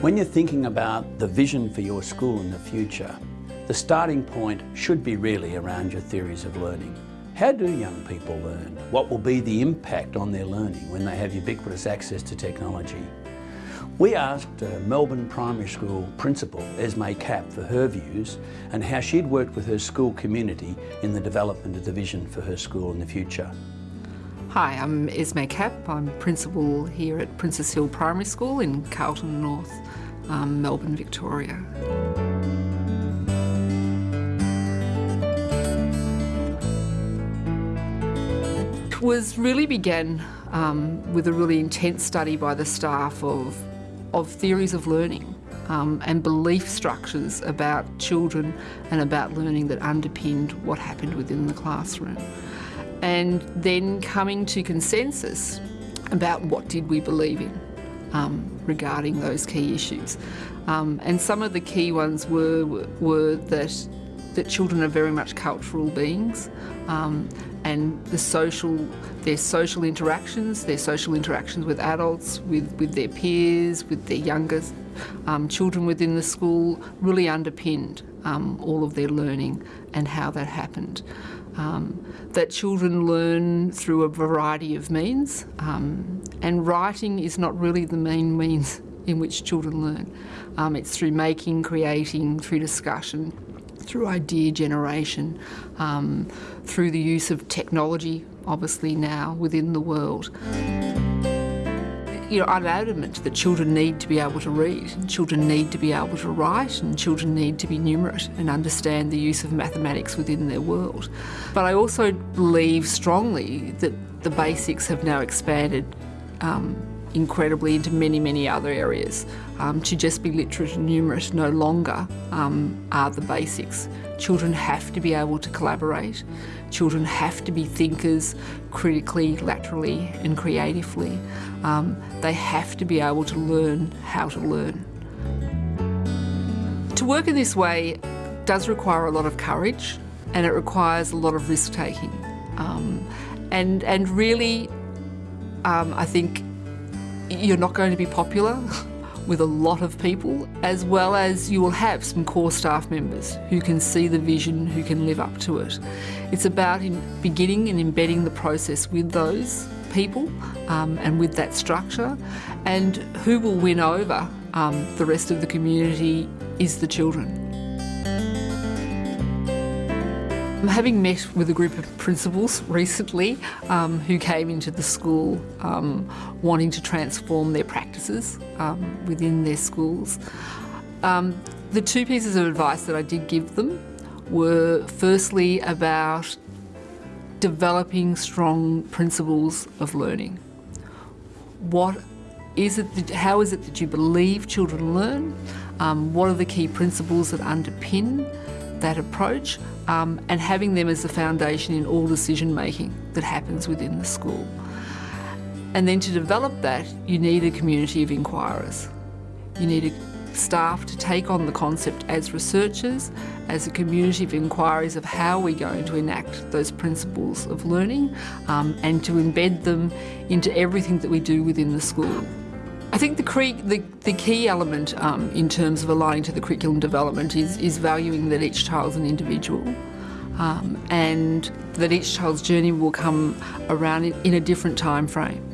When you're thinking about the vision for your school in the future, the starting point should be really around your theories of learning. How do young people learn? What will be the impact on their learning when they have ubiquitous access to technology? We asked uh, Melbourne Primary School Principal Esme Capp for her views and how she'd worked with her school community in the development of the vision for her school in the future. Hi, I'm Esme Capp. I'm Principal here at Princes Hill Primary School in Carlton North, um, Melbourne, Victoria. It was really began um, with a really intense study by the staff of, of theories of learning um, and belief structures about children and about learning that underpinned what happened within the classroom. And then coming to consensus about what did we believe in um, regarding those key issues. Um, and some of the key ones were, were that, that children are very much cultural beings, um, and the social, their social interactions, their social interactions with adults, with, with their peers, with their younger um, children within the school really underpinned um, all of their learning and how that happened. Um, that children learn through a variety of means um, and writing is not really the main means in which children learn. Um, it's through making, creating, through discussion, through idea generation, um, through the use of technology, obviously now within the world. You know, I'm adamant that children need to be able to read, children need to be able to write, and children need to be numerate and understand the use of mathematics within their world. But I also believe strongly that the basics have now expanded um, incredibly into many, many other areas. Um, to just be literate and numerate no longer um, are the basics. Children have to be able to collaborate. Children have to be thinkers critically, laterally and creatively. Um, they have to be able to learn how to learn. To work in this way does require a lot of courage and it requires a lot of risk taking. Um, and, and really, um, I think you're not going to be popular with a lot of people, as well as you will have some core staff members who can see the vision, who can live up to it. It's about beginning and embedding the process with those people um, and with that structure, and who will win over um, the rest of the community is the children. Having met with a group of principals recently um, who came into the school um, wanting to transform their practices um, within their schools, um, the two pieces of advice that I did give them were firstly about developing strong principles of learning. What is it that, how is it that you believe children learn? Um, what are the key principles that underpin that approach um, and having them as the foundation in all decision making that happens within the school. And then to develop that, you need a community of inquirers. You need staff to take on the concept as researchers, as a community of inquiries of how we're going to enact those principles of learning um, and to embed them into everything that we do within the school. I think the, the, the key element um, in terms of aligning to the curriculum development is, is valuing that each child is an individual um, and that each child's journey will come around in, in a different time frame.